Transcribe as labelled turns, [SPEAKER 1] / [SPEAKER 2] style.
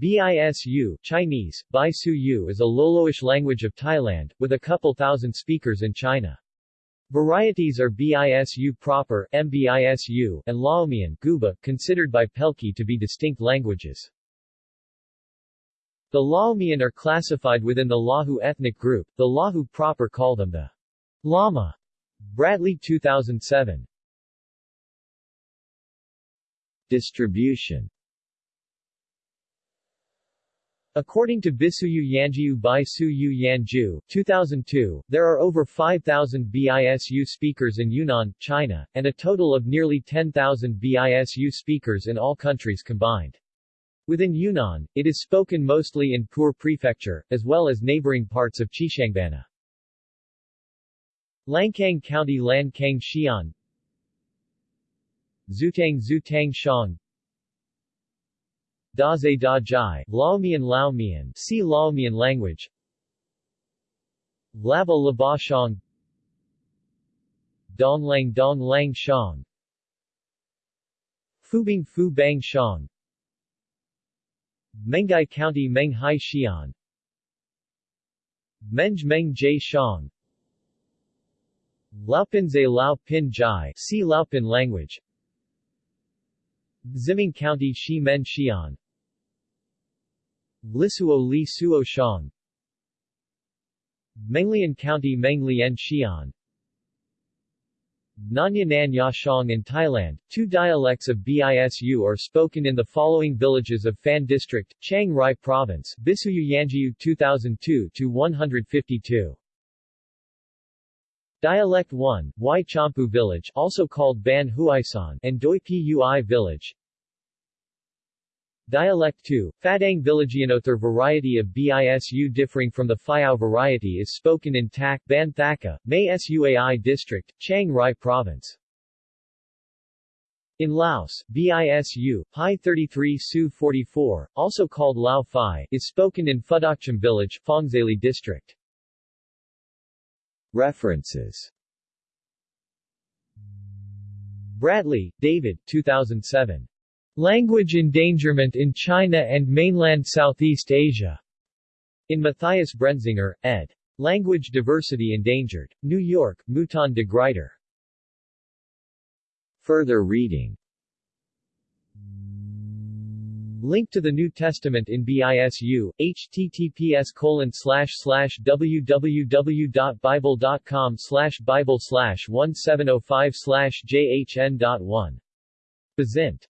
[SPEAKER 1] BISU Chinese, Bai Su is a Loloish language of Thailand, with a couple thousand speakers in China. Varieties are BISU proper MBISU, and Laomian Guba, considered by Pelkey to be distinct languages. The Laomian are classified within the Lahu ethnic group, the Lahu proper call them the Lama. Bradley 2007 Distribution According to Bisuyu Yanjiu by Yanju 2002, there are over 5,000 BISU speakers in Yunnan, China, and a total of nearly 10,000 BISU speakers in all countries combined. Within Yunnan, it is spoken mostly in Pu'er Prefecture, as well as neighboring parts of Xishuangbanna. Lancang County Lancang Xi'an Zutang Zutang Shang Daze Da Jai, Laomian Laomian, see Laomian language. Laba Laba Shang. Donglang Donglang Shang. Fubang Fu Bang Shang. Menghai County Menghai Xi'an. Menj Meng Jai Shang. Laopinze Lao Pin Jai, see Laopin language Ziming County Shi Men Xi'an. Lisuo Li Suo Shang. Menglian County Menglian Xi'an. Nanya Nan Ya Shang in Thailand, two dialects of BISU are spoken in the following villages of Phan District, Chiang Rai Province, Bisuyu Yanjiu 2002-152. Dialect 1, Wai Champu Village also called Ban Huaisan and Doi Pui Village Dialect 2, Fadang Villagianother variety of BISU differing from the Phayao variety is spoken in Tak Ban Thaka, Mae Suai District, Chiang Rai Province. In Laos, BISU, Pi 33 Su 44, also called Lao Phai, is spoken in Phudokcham Village, Phongsaly District. References Bradley, David 2007. Language Endangerment in China and Mainland Southeast Asia. In Matthias Brenzinger, ed. Language Diversity Endangered. New York, Mouton de Gruyter. Further reading Link to the New Testament in BISU, https colon www.bible.com bible slash 1705 slash jhn.1. Bazint